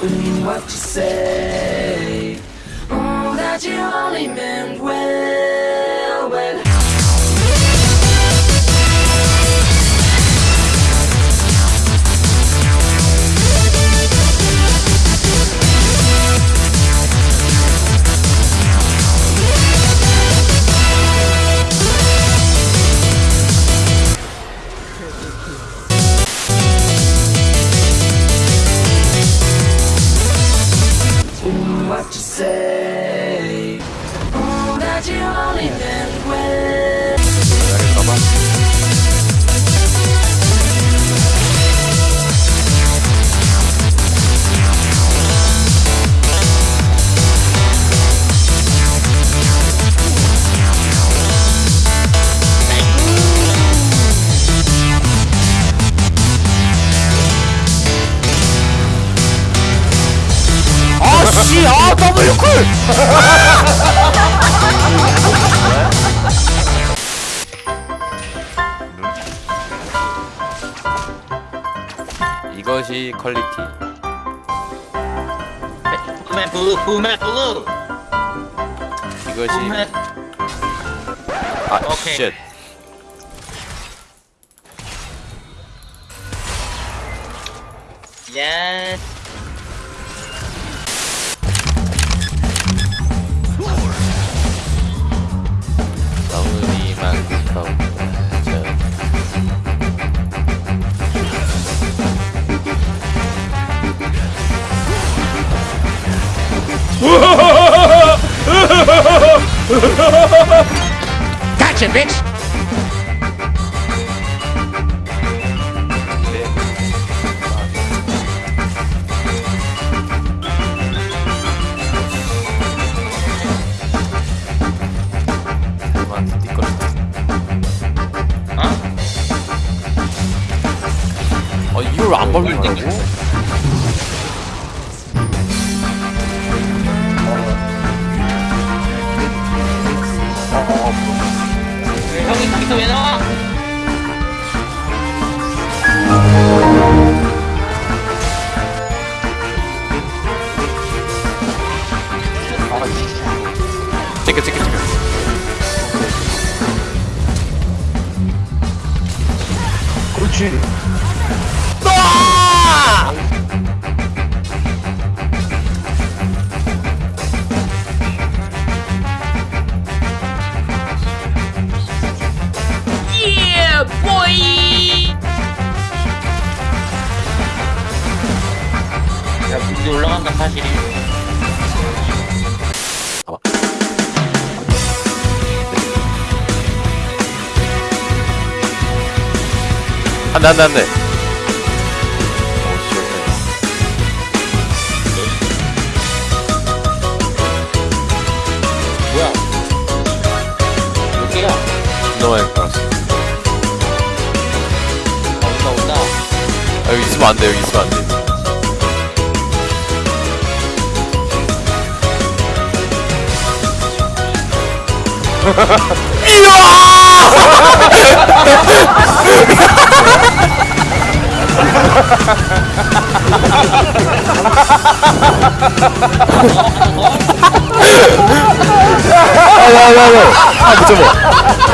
what you say. Oh, that you only meant well, W 쿨 이것이 퀄리티 블루 블루 이것이 푸메 아 오케이. 쉣. 예스 Gotcha bitch 거기서 왜 나와? 찍게 찍게 찍게 그렇지 물이 올라간다 사실이. 봐봐 안돼 안돼 안돼. 뭐야? 몇 개야? 너무 많이 깔았어 아 온다 온다. 아 여기 있으면 안돼 여기 있으면 안돼 아야야야. 아 붙여봐